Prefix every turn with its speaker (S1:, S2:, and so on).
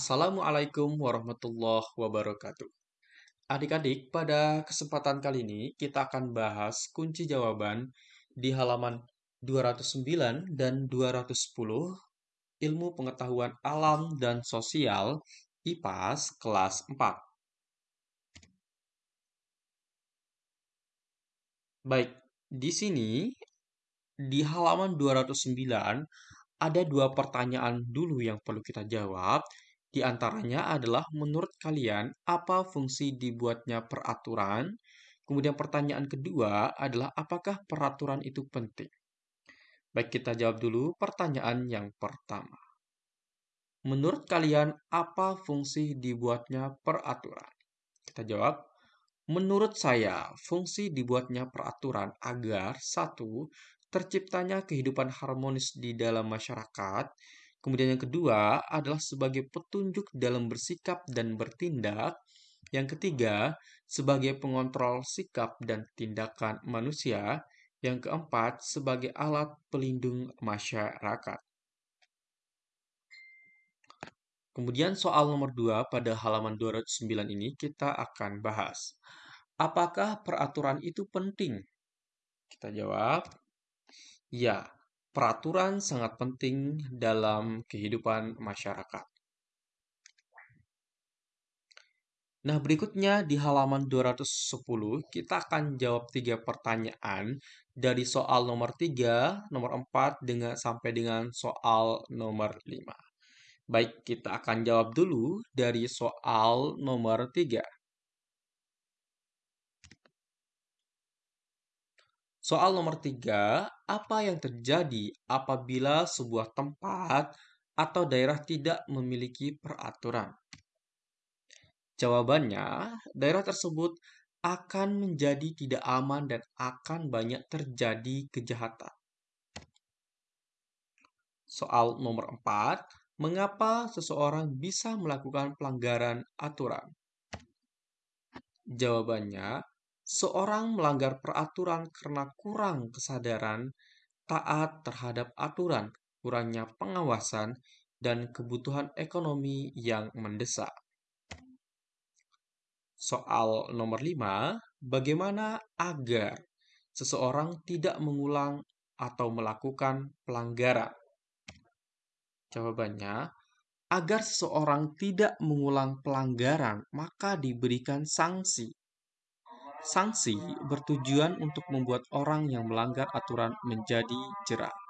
S1: Assalamualaikum warahmatullahi wabarakatuh. Adik-adik, pada kesempatan kali ini kita akan bahas kunci jawaban di halaman 209 dan 210 Ilmu Pengetahuan Alam dan Sosial IPAS kelas 4. Baik, di sini di halaman 209 ada dua pertanyaan dulu yang perlu kita jawab. Di antaranya adalah menurut kalian apa fungsi dibuatnya peraturan? Kemudian pertanyaan kedua adalah apakah peraturan itu penting? Baik, kita jawab dulu pertanyaan yang pertama. Menurut kalian apa fungsi dibuatnya peraturan? Kita jawab, menurut saya fungsi dibuatnya peraturan agar satu terciptanya kehidupan harmonis di dalam masyarakat. Kemudian yang kedua adalah sebagai petunjuk dalam bersikap dan bertindak. Yang ketiga, sebagai pengontrol sikap dan tindakan manusia. Yang keempat, sebagai alat pelindung masyarakat. Kemudian soal nomor 2 pada halaman 209 ini kita akan bahas. Apakah peraturan itu penting? Kita jawab, Ya, peraturan sangat penting dalam kehidupan masyarakat. Nah, berikutnya di halaman 210 kita akan jawab tiga pertanyaan dari soal nomor 3, nomor 4 dengan sampai dengan soal nomor 5. Baik, kita akan jawab dulu dari soal nomor 3. Soal nomor tiga, apa yang terjadi apabila sebuah tempat atau daerah tidak memiliki peraturan? Jawabannya, daerah tersebut akan menjadi tidak aman dan akan banyak terjadi kejahatan. Soal nomor empat, mengapa seseorang bisa melakukan pelanggaran aturan? Jawabannya, Seorang melanggar peraturan karena kurang kesadaran, taat terhadap aturan, kurangnya pengawasan, dan kebutuhan ekonomi yang mendesak. Soal nomor 5, bagaimana agar seseorang tidak mengulang atau melakukan pelanggaran? Jawabannya, agar seseorang tidak mengulang pelanggaran, maka diberikan sanksi Sanksi bertujuan untuk membuat orang yang melanggar aturan menjadi jerah.